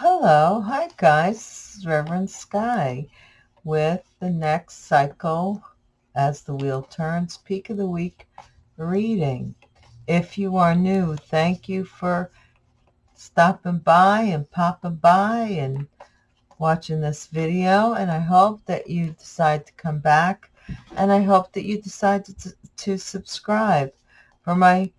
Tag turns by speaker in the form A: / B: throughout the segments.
A: Hello, hi guys, Reverend Sky with the next cycle as the wheel turns, peak of the week reading. If you are new, thank you for stopping by and popping by and watching this video and I hope that you decide to come back and I hope that you decide to, to subscribe. For my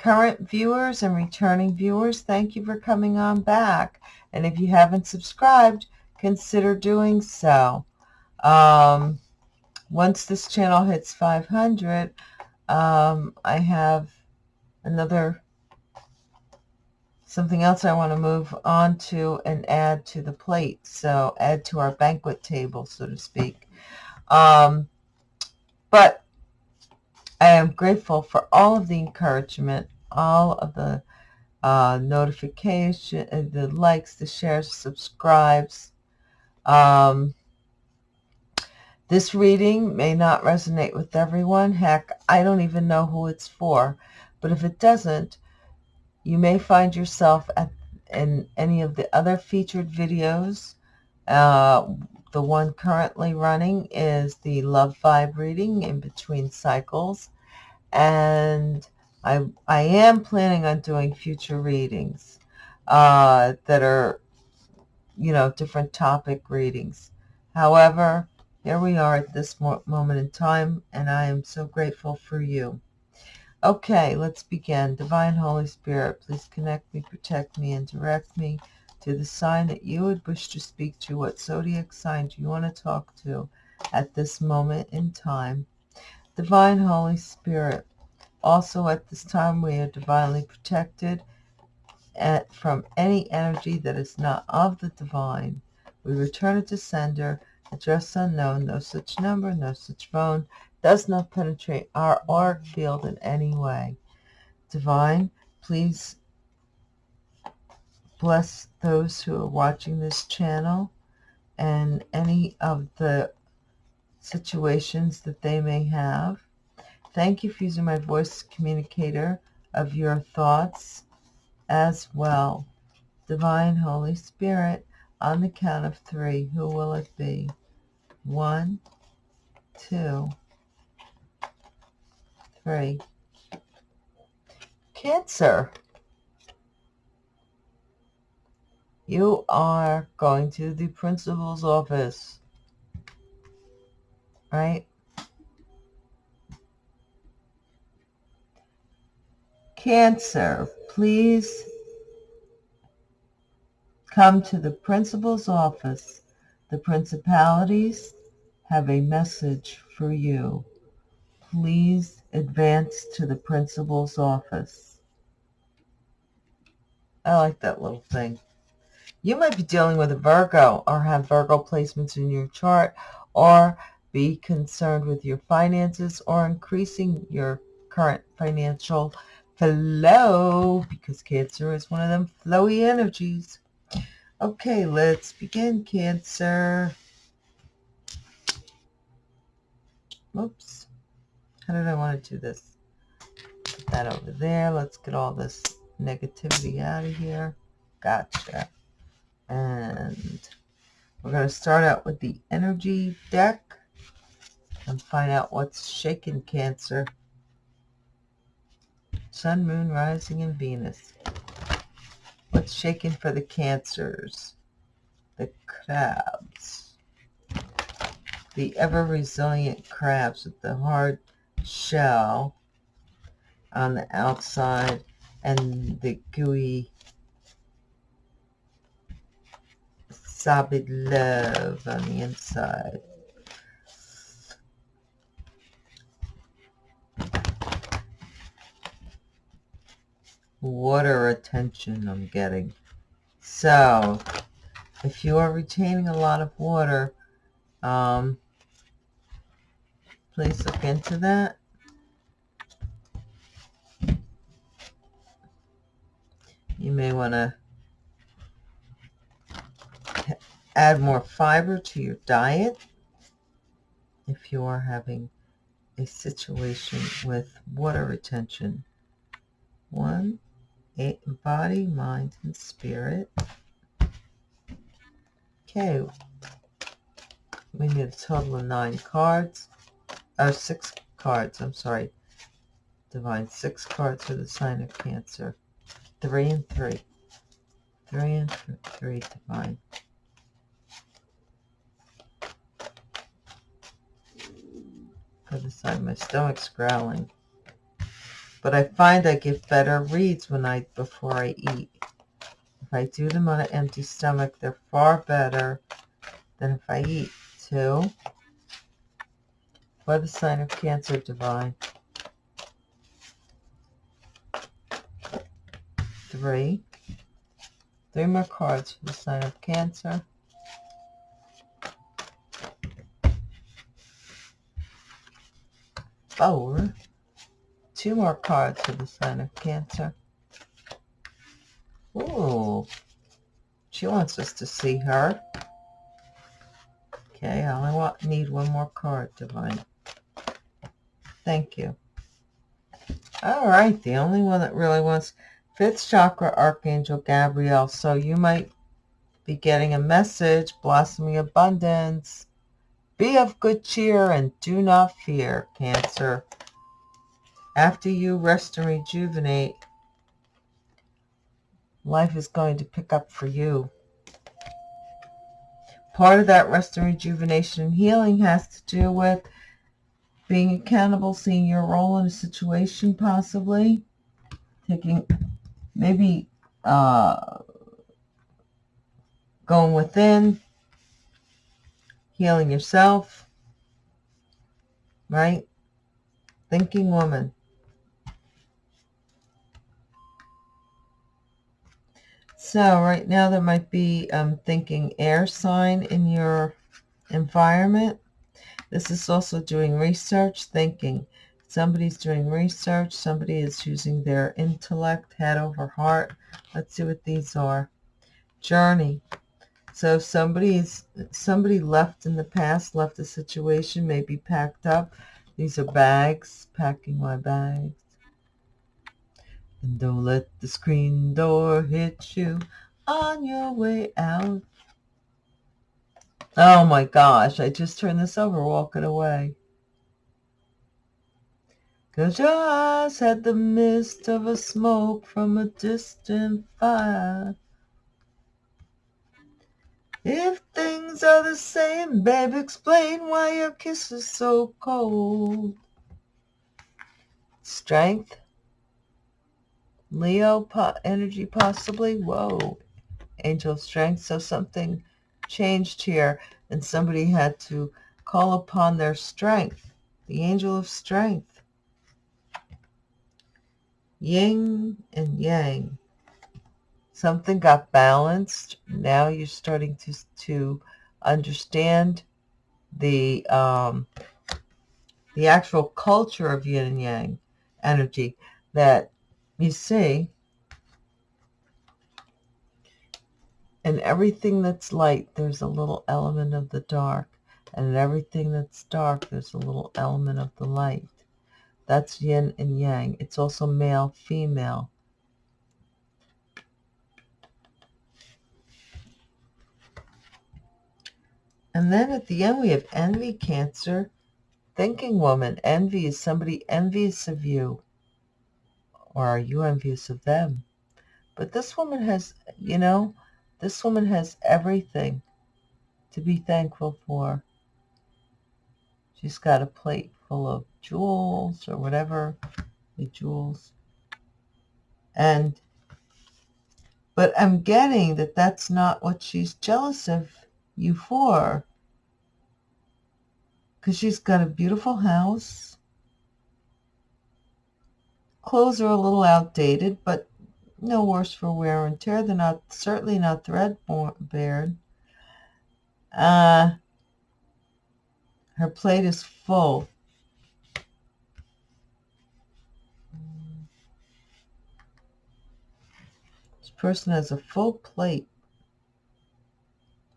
A: current viewers and returning viewers, thank you for coming on back. And if you haven't subscribed, consider doing so. Um, once this channel hits 500, um, I have another something else I want to move on to and add to the plate. So add to our banquet table, so to speak. Um, but I am grateful for all of the encouragement, all of the uh, notification, uh, the likes, the shares, subscribes. Um, this reading may not resonate with everyone. Heck, I don't even know who it's for. But if it doesn't, you may find yourself at, in any of the other featured videos. Uh, the one currently running is the Love Vibe reading in between cycles. And I, I am planning on doing future readings uh, that are, you know, different topic readings. However, here we are at this moment in time, and I am so grateful for you. Okay, let's begin. Divine Holy Spirit, please connect me, protect me, and direct me to the sign that you would wish to speak to. What zodiac sign do you want to talk to at this moment in time? Divine Holy Spirit, also at this time we are divinely protected at, from any energy that is not of the divine. We return it to sender, address unknown, no such number, no such phone, does not penetrate our auric field in any way. Divine, please bless those who are watching this channel and any of the situations that they may have. Thank you for using my voice communicator of your thoughts as well. Divine Holy Spirit, on the count of three, who will it be? One, two, three. Cancer. You are going to the principal's office, right? Cancer, please come to the principal's office. The principalities have a message for you. Please advance to the principal's office. I like that little thing. You might be dealing with a Virgo or have Virgo placements in your chart or be concerned with your finances or increasing your current financial flow because Cancer is one of them flowy energies. Okay, let's begin, Cancer. Oops. How did I want to do this? Put that over there. Let's get all this negativity out of here. Gotcha. And we're going to start out with the energy deck and find out what's shaking Cancer. Sun, Moon, Rising, and Venus. What's shaking for the Cancers? The crabs. The ever-resilient crabs with the hard shell on the outside and the gooey solid love on the inside. Water retention I'm getting. So, if you are retaining a lot of water, um, please look into that. You may want to add more fiber to your diet if you are having a situation with water retention. One, body, mind, and spirit. Okay. We need a total of nine cards. Oh, six cards. I'm sorry. Divine. Six cards for the sign of Cancer. Three and three. Three and th three. Divine. For the sign. My stomach's growling. But I find I get better reads when I before I eat. If I do them on an empty stomach, they're far better than if I eat. Two. For the sign of Cancer, Divine. Three. Three more cards for the sign of Cancer. Four two more cards for the sign of Cancer. Ooh, she wants us to see her. Okay, I only want, need one more card, Divine. Thank you. All right, the only one that really wants fifth chakra, Archangel Gabriel. So you might be getting a message, blossoming abundance. Be of good cheer and do not fear, Cancer. After you rest and rejuvenate, life is going to pick up for you. Part of that rest and rejuvenation and healing has to do with being accountable, seeing your role in a situation possibly, taking maybe uh, going within, healing yourself, right? Thinking woman. So right now there might be um, thinking air sign in your environment. This is also doing research, thinking. Somebody's doing research. Somebody is using their intellect, head over heart. Let's see what these are. Journey. So somebody's somebody left in the past, left a situation, maybe packed up. These are bags, packing my bags. And don't let the screen door hit you on your way out. Oh my gosh, I just turned this over walking away. Cause your eyes had the mist of a smoke from a distant fire. If things are the same, babe, explain why your kiss is so cold. Strength Leo po energy possibly. Whoa. Angel strength. So something changed here and somebody had to call upon their strength. The angel of strength. Yin and yang. Something got balanced. Now you're starting to, to understand the um, the actual culture of yin and yang energy that you see, in everything that's light, there's a little element of the dark. And in everything that's dark, there's a little element of the light. That's yin and yang. It's also male, female. And then at the end, we have envy, cancer, thinking woman. Envy is somebody envious of you or are you envious of them? But this woman has, you know, this woman has everything to be thankful for. She's got a plate full of jewels or whatever, the jewels. And, but I'm getting that that's not what she's jealous of you for. Because she's got a beautiful house Clothes are a little outdated, but no worse for wear and tear. They're not certainly not threadbare. Uh, her plate is full. This person has a full plate.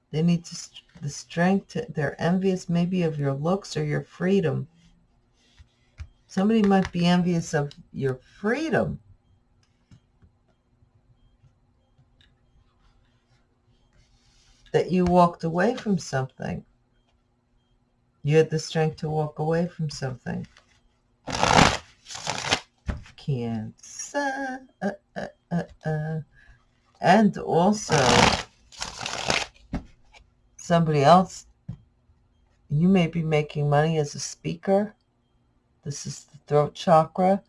A: They need to, the strength. To, they're envious maybe of your looks or your freedom. Somebody might be envious of your freedom. that you walked away from something. You had the strength to walk away from something. Cancer. Uh, uh, uh, uh. And also, somebody else, you may be making money as a speaker. This is the throat chakra.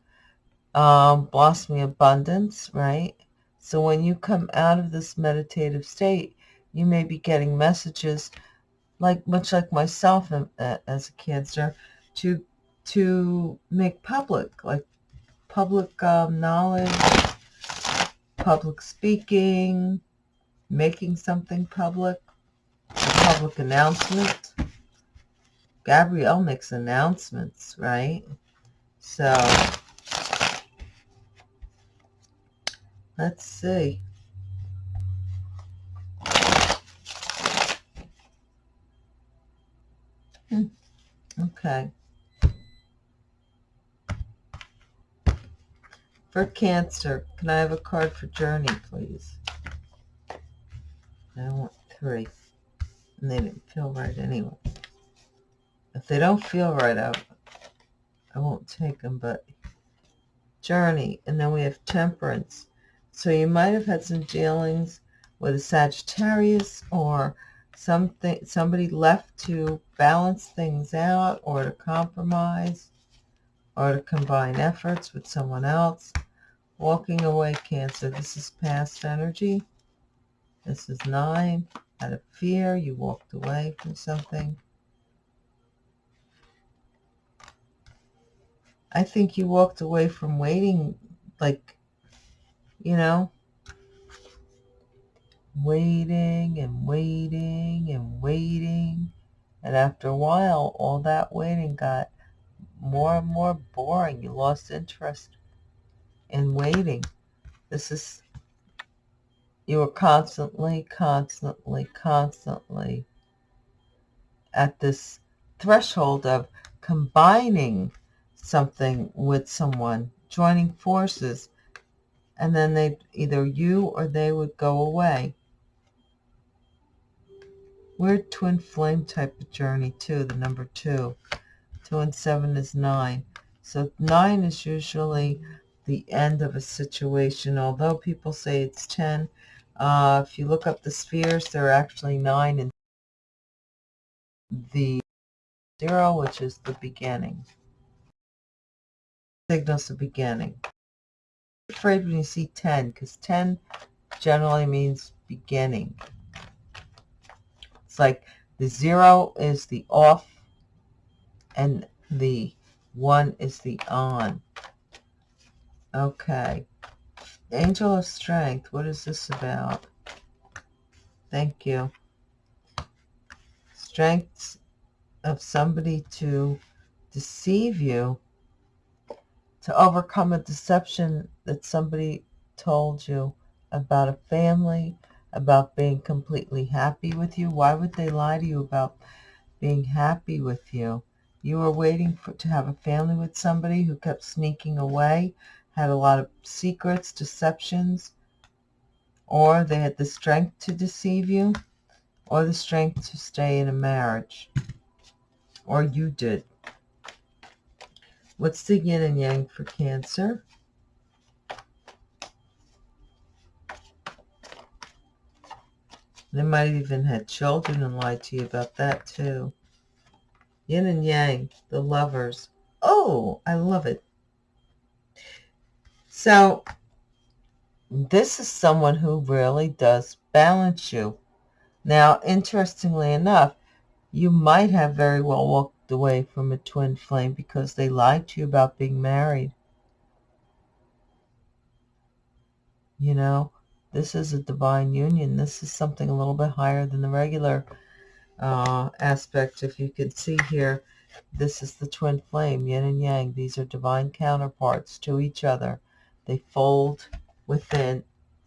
A: Um, blossoming abundance, right? So when you come out of this meditative state, you may be getting messages like much like myself as a cancer to to make public like public um, knowledge public speaking making something public public announcement Gabriel makes announcements right so let's see Hmm. Okay. For Cancer, can I have a card for Journey, please? I want three. And they didn't feel right anyway. If they don't feel right, I, I won't take them, but Journey. And then we have Temperance. So you might have had some dealings with a Sagittarius or something somebody left to balance things out or to compromise or to combine efforts with someone else walking away cancer this is past energy this is nine out of fear you walked away from something I think you walked away from waiting like you know waiting and waiting and waiting. And after a while, all that waiting got more and more boring. You lost interest in waiting. This is, you were constantly, constantly, constantly at this threshold of combining something with someone, joining forces, and then they either you or they would go away. Weird twin flame type of journey too, the number two. Two and seven is nine. So nine is usually the end of a situation, although people say it's 10. Uh, if you look up the spheres, there are actually nine and the zero, which is the beginning. Signals the beginning. afraid when you see 10, because 10 generally means beginning. It's like the zero is the off and the one is the on. Okay. Angel of Strength. What is this about? Thank you. Strength of somebody to deceive you, to overcome a deception that somebody told you about a family, about being completely happy with you. Why would they lie to you about being happy with you? You were waiting for, to have a family with somebody who kept sneaking away, had a lot of secrets, deceptions, or they had the strength to deceive you, or the strength to stay in a marriage, or you did. What's the yin and yang for Cancer? They might have even had children and lied to you about that too. Yin and Yang, the lovers. Oh, I love it. So this is someone who really does balance you. Now, interestingly enough, you might have very well walked away from a twin flame because they lied to you about being married. You know, this is a divine union. This is something a little bit higher than the regular uh, aspect. If you can see here, this is the twin flame, yin and yang. These are divine counterparts to each other. They fold within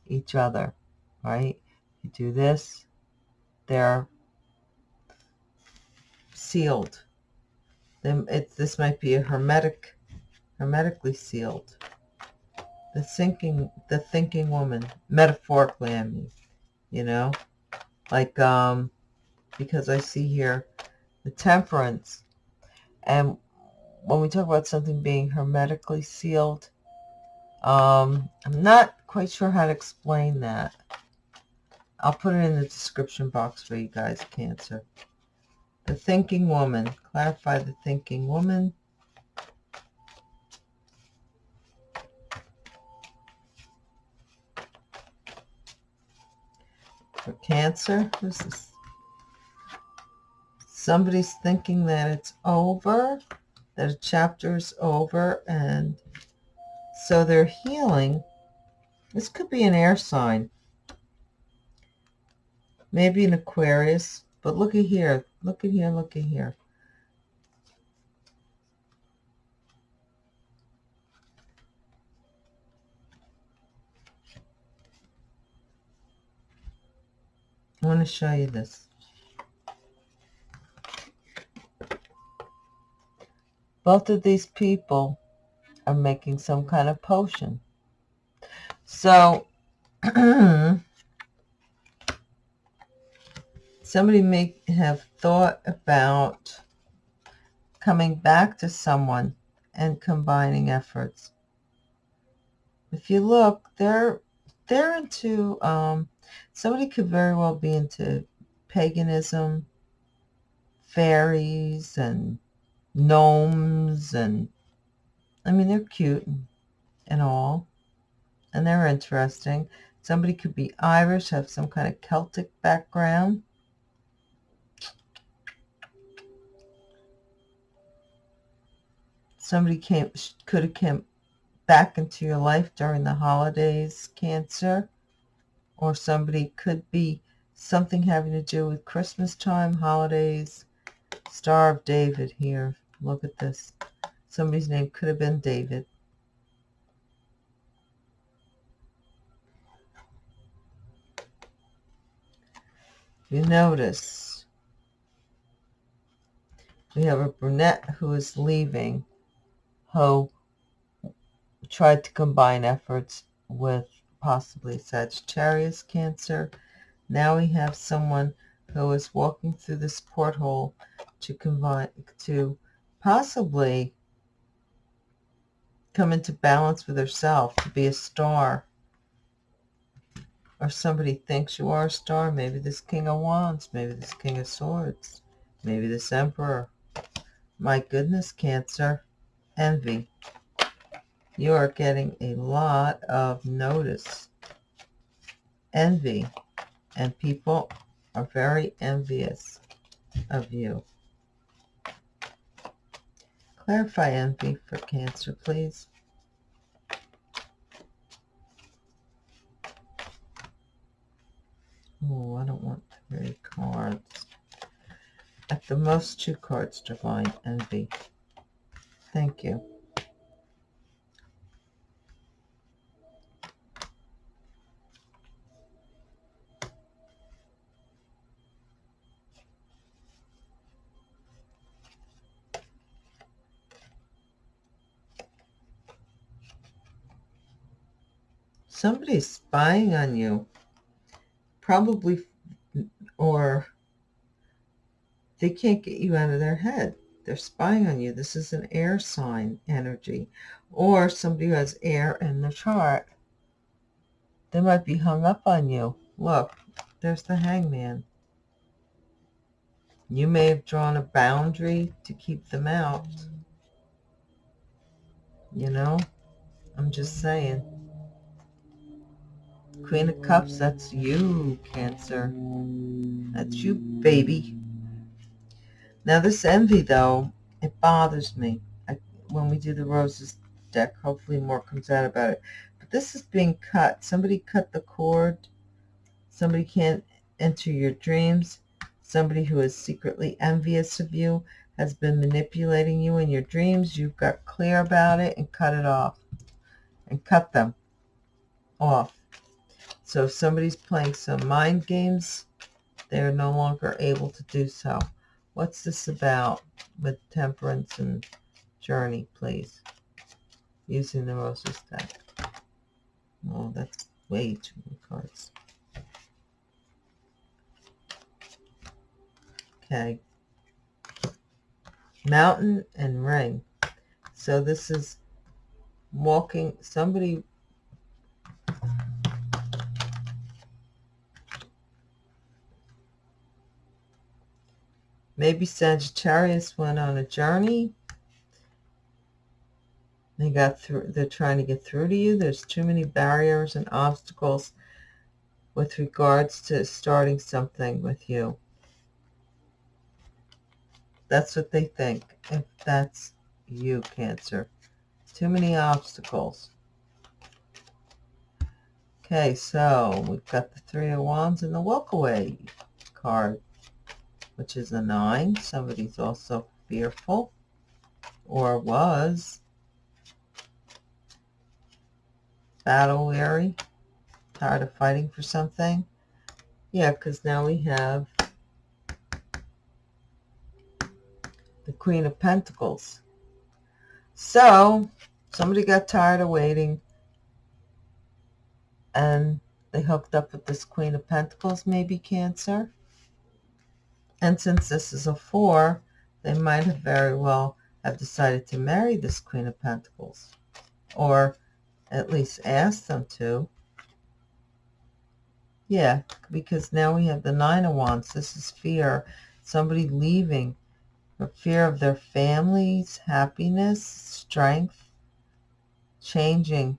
A: each other, right? You do this, they're sealed. Then it, this might be a hermetic, hermetically sealed the thinking the thinking woman metaphorically i mean you know Like, um, because I see here the temperance. And when we talk about something being hermetically sealed, um, I'm not quite sure how to explain that. I'll put it in the description box for you guys, Cancer. The thinking woman. Clarify the thinking woman. For Cancer, who's this? Somebody's thinking that it's over, that a chapter is over, and so they're healing. This could be an air sign. Maybe an Aquarius. But look at here. Look at here. Look at here. I want to show you this. Both of these people are making some kind of potion. So, somebody may have thought about coming back to someone and combining efforts. If you look, they're they're into um, somebody could very well be into paganism, fairies, and gnomes, and I mean they're cute and, and all, and they're interesting. Somebody could be Irish, have some kind of Celtic background. Somebody came could have come back into your life during the holidays, Cancer, or somebody could be something having to do with Christmas time, holidays, Star of David here. Look at this. Somebody's name could have been David. You notice we have a brunette who is leaving who tried to combine efforts with possibly Sagittarius Cancer. Now we have someone who is walking through this porthole to combine to possibly come into balance with herself, to be a star. Or somebody thinks you are a star. Maybe this King of Wands, maybe this King of Swords, maybe this Emperor. My goodness, Cancer envy. You are getting a lot of notice. Envy. And people are very envious of you. Clarify envy for Cancer, please. Oh, I don't want three cards. At the most, two cards, Divine Envy. Thank you. Somebody's spying on you. Probably, or they can't get you out of their head. They're spying on you. This is an air sign energy. Or somebody who has air in the chart. They might be hung up on you. Look, there's the hangman. You may have drawn a boundary to keep them out. You know? I'm just saying. Queen of Cups, that's you, Cancer. That's you, baby. Now this envy, though, it bothers me. I, when we do the roses deck, hopefully more comes out about it. But this is being cut. Somebody cut the cord. Somebody can't enter your dreams. Somebody who is secretly envious of you has been manipulating you in your dreams. You've got clear about it and cut it off. And cut them off. So if somebody's playing some mind games, they're no longer able to do so. What's this about with temperance and journey, please? Using the roses deck. Oh, that's way too many cards. Okay. Mountain and ring. So this is walking, somebody maybe Sagittarius went on a journey. They got through, they're trying to get through to you. There's too many barriers and obstacles with regards to starting something with you. That's what they think, if that's you, Cancer. Too many obstacles. Okay, so we've got the Three of Wands and the Walk Away card, which is a nine. Somebody's also fearful, or was. Battle weary, tired of fighting for something. Yeah, because now we have the Queen of Pentacles. So, somebody got tired of waiting and they hooked up with this Queen of Pentacles, maybe Cancer. And since this is a four, they might have very well have decided to marry this Queen of Pentacles. Or at least ask them to. Yeah, because now we have the Nine of Wands. This is fear. Somebody leaving for fear of their family's happiness, strength, changing.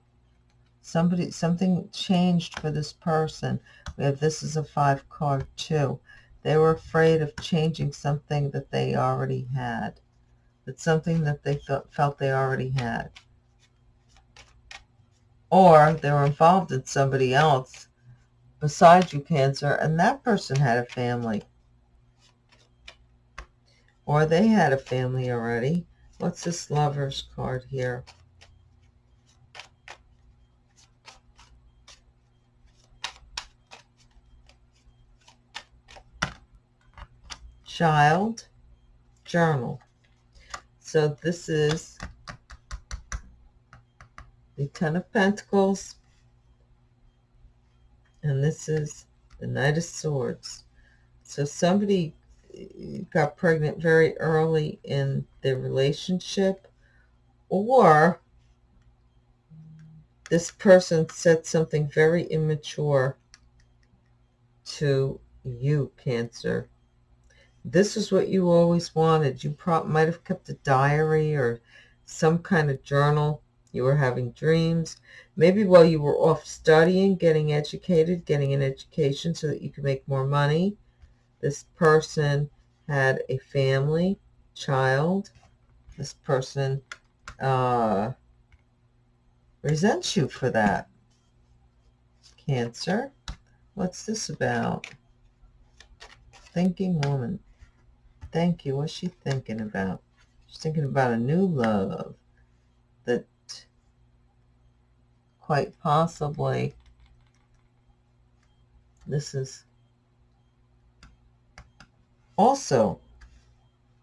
A: Somebody, something changed for this person. We have this is a five card too. They were afraid of changing something that they already had. It's something that they felt they already had. Or they were involved in somebody else besides you, Cancer, and that person had a family or they had a family already. What's this lover's card here? Child, journal. So this is the Ten of Pentacles, and this is the Knight of Swords. So somebody got pregnant very early in the relationship or this person said something very immature to you, Cancer. This is what you always wanted. You might have kept a diary or some kind of journal. You were having dreams. Maybe while you were off studying, getting educated, getting an education so that you could make more money this person had a family, child. This person uh, resents you for that. Cancer. What's this about? Thinking woman. Thank you. What's she thinking about? She's thinking about a new love that quite possibly this is also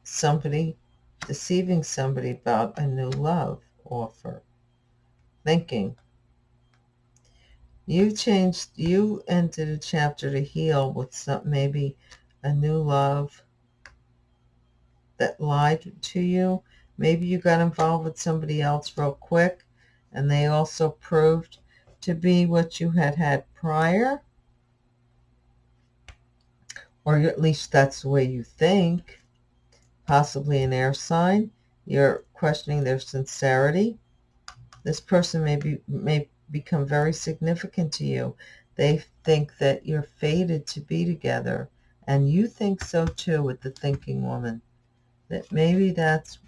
A: somebody deceiving somebody about a new love offer thinking you changed you entered a chapter to heal with some maybe a new love that lied to you maybe you got involved with somebody else real quick and they also proved to be what you had had prior or at least that's the way you think, possibly an air sign. You're questioning their sincerity. This person may, be, may become very significant to you. They think that you're fated to be together. And you think so too with the thinking woman. That maybe that's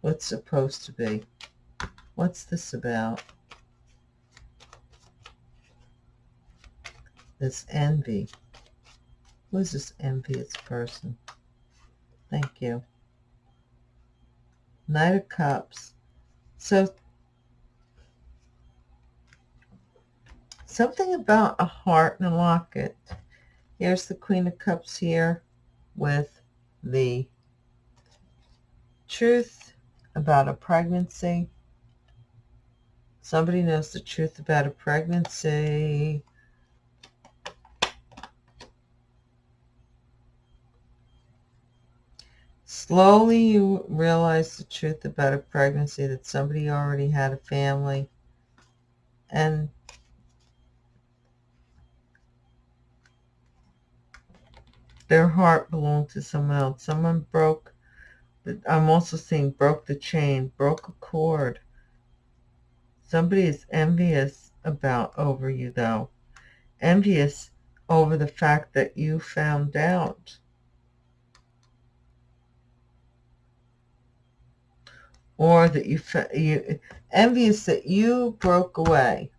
A: what's supposed to be. What's this about? this envy. Who is this envious person? Thank you. Knight of Cups. So, something about a heart and a locket. Here's the Queen of Cups here with the truth about a pregnancy. Somebody knows the truth about a pregnancy. Slowly you realize the truth about a pregnancy, that somebody already had a family. And their heart belonged to someone else. Someone broke, I'm also seeing broke the chain, broke a cord. Somebody is envious about over you though. Envious over the fact that you found out. Or that you, you envious that you broke away.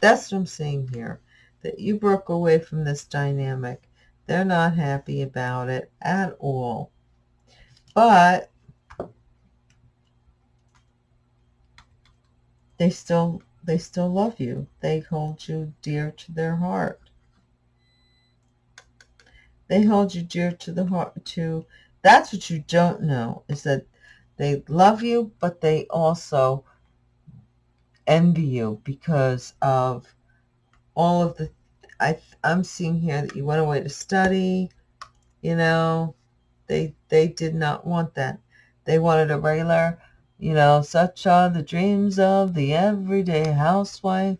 A: That's what I'm seeing here. That you broke away from this dynamic. They're not happy about it at all. But they still they still love you. They hold you dear to their heart. They hold you dear to the heart to that's what you don't know is that they love you, but they also envy you because of all of the I I'm seeing here that you went away to study, you know, they they did not want that. They wanted a regular you know, such are the dreams of the everyday housewife.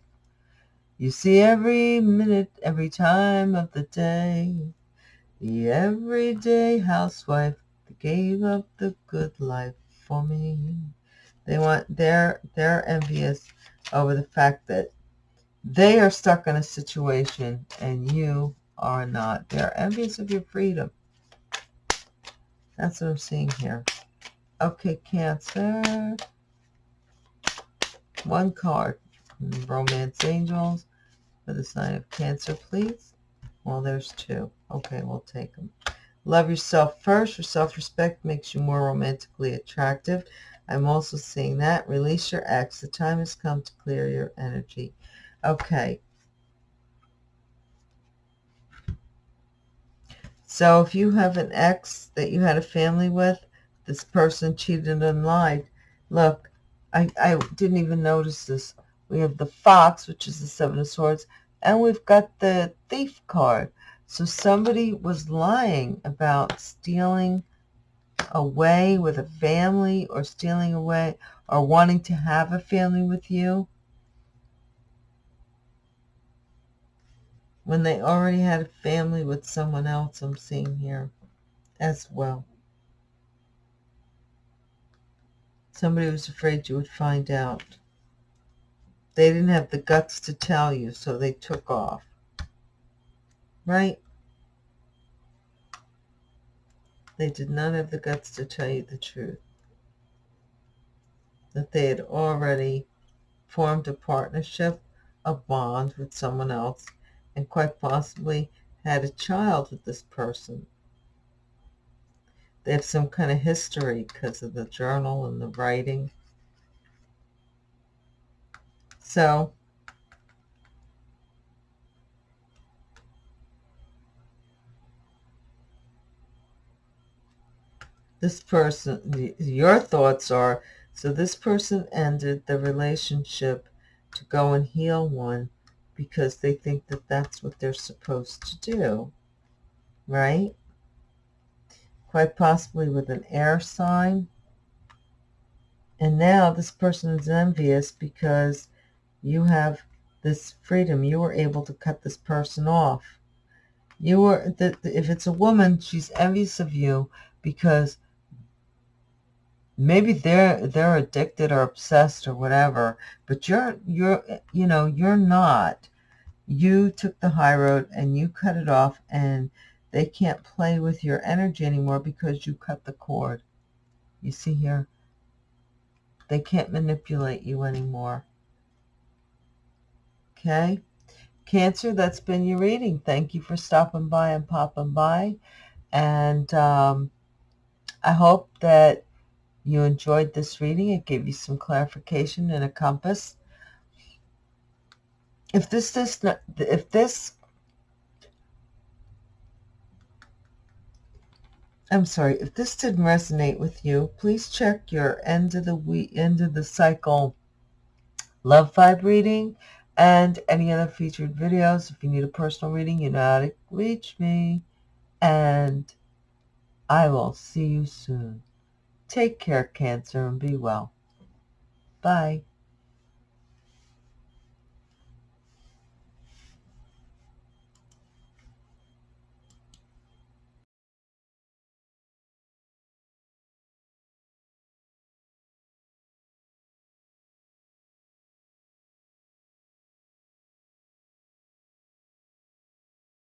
A: You see every minute, every time of the day. The everyday housewife gave up the good life for me. They want they're they're envious over the fact that they are stuck in a situation and you are not. They're envious of your freedom. That's what I'm seeing here. Okay, Cancer. One card. Romance Angels for the sign of Cancer, please. Well, there's two. Okay, we'll take them. Love yourself first. Your self-respect makes you more romantically attractive. I'm also seeing that. Release your ex. The time has come to clear your energy. Okay. So if you have an ex that you had a family with, this person cheated and lied. Look, I, I didn't even notice this. We have the fox, which is the seven of swords, and we've got the thief card. So somebody was lying about stealing away with a family or stealing away or wanting to have a family with you when they already had a family with someone else I'm seeing here as well. Somebody was afraid you would find out. They didn't have the guts to tell you, so they took off. Right? They did not have the guts to tell you the truth. That they had already formed a partnership, a bond with someone else, and quite possibly had a child with this person. They have some kind of history because of the journal and the writing. So, this person, your thoughts are, so this person ended the relationship to go and heal one because they think that that's what they're supposed to do, right? quite possibly with an air sign. And now this person is envious because you have this freedom. You were able to cut this person off. You were, if it's a woman, she's envious of you because maybe they're they're addicted or obsessed or whatever, but you're you're you know you're not. You took the high road and you cut it off and they can't play with your energy anymore because you cut the cord. You see here? They can't manipulate you anymore. Okay? Cancer, that's been your reading. Thank you for stopping by and popping by. And um, I hope that you enjoyed this reading. It gave you some clarification and a compass. If this, this, if this I'm sorry, if this didn't resonate with you, please check your end of the week, end of the cycle love vibe reading and any other featured videos. If you need a personal reading, you know how to reach me. And I will see you soon. Take care, Cancer, and be well. Bye.